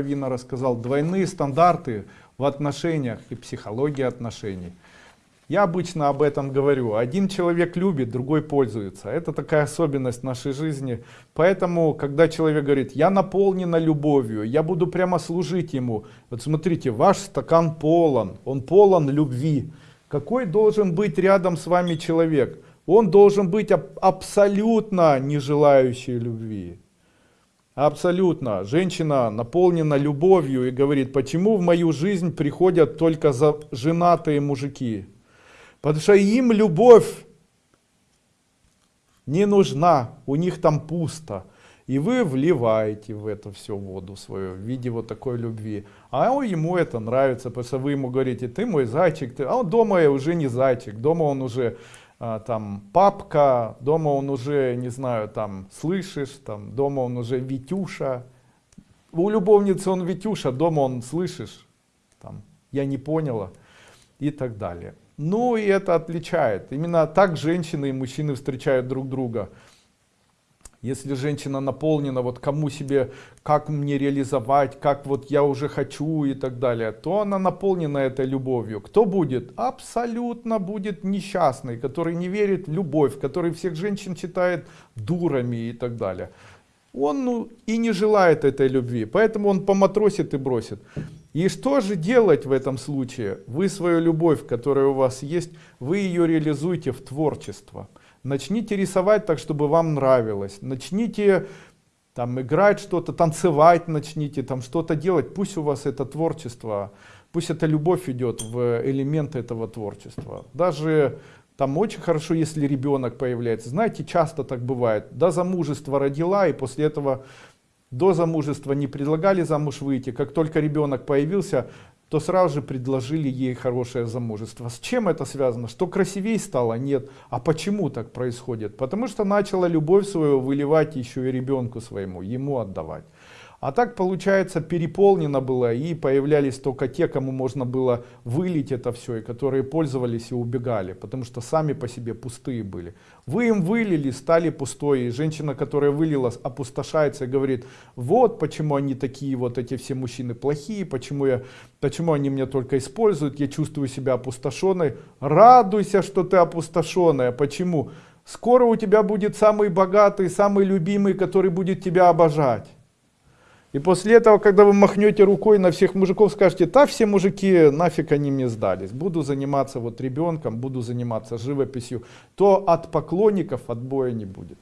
Вина рассказал, двойные стандарты в отношениях и психологии отношений. Я обычно об этом говорю. Один человек любит, другой пользуется. Это такая особенность нашей жизни. Поэтому, когда человек говорит, я наполнена любовью, я буду прямо служить ему. Вот смотрите, ваш стакан полон, он полон любви. Какой должен быть рядом с вами человек? Он должен быть абсолютно не желающий любви. Абсолютно. Женщина наполнена любовью и говорит, почему в мою жизнь приходят только за женатые мужики? Потому что им любовь не нужна, у них там пусто. И вы вливаете в это все воду свою в виде вот такой любви. А он, ему это нравится, потому что вы ему говорите, ты мой зайчик, ты... а он дома уже не зайчик, дома он уже там папка, дома он уже, не знаю, там слышишь, там дома он уже Витюша. У любовницы он Витюша, дома он слышишь, там я не поняла и так далее. Ну и это отличает. Именно так женщины и мужчины встречают друг друга. Если женщина наполнена, вот кому себе, как мне реализовать, как вот я уже хочу и так далее, то она наполнена этой любовью. Кто будет? Абсолютно будет несчастный, который не верит в любовь, который всех женщин считает дурами и так далее. Он ну, и не желает этой любви, поэтому он поматросит и бросит. И что же делать в этом случае? Вы свою любовь, которая у вас есть, вы ее реализуете в творчество. Начните рисовать так, чтобы вам нравилось. Начните там играть что-то, танцевать начните, там что-то делать. Пусть у вас это творчество, пусть эта любовь идет в элемент этого творчества. Даже там очень хорошо, если ребенок появляется. Знаете, часто так бывает. До замужества родила, и после этого до замужества не предлагали замуж выйти. Как только ребенок появился, то сразу же предложили ей хорошее замужество. С чем это связано? Что красивее стало? Нет. А почему так происходит? Потому что начала любовь свою выливать еще и ребенку своему, ему отдавать. А так получается переполнено было и появлялись только те, кому можно было вылить это все, и которые пользовались и убегали, потому что сами по себе пустые были. Вы им вылили, стали пустой, и женщина, которая вылила, опустошается и говорит, вот почему они такие, вот эти все мужчины плохие, почему, я, почему они меня только используют, я чувствую себя опустошенной. Радуйся, что ты опустошенная. Почему? Скоро у тебя будет самый богатый, самый любимый, который будет тебя обожать. И после этого, когда вы махнете рукой на всех мужиков, скажете, да, все мужики, нафиг они мне сдались, буду заниматься вот ребенком, буду заниматься живописью, то от поклонников отбоя не будет.